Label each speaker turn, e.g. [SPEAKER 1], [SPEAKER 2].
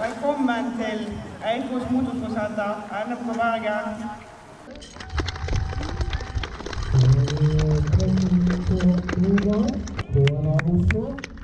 [SPEAKER 1] Velkommen til Eidsvoll Motorsportsenter, NM på Bergen.
[SPEAKER 2] På Roar, på Oslo.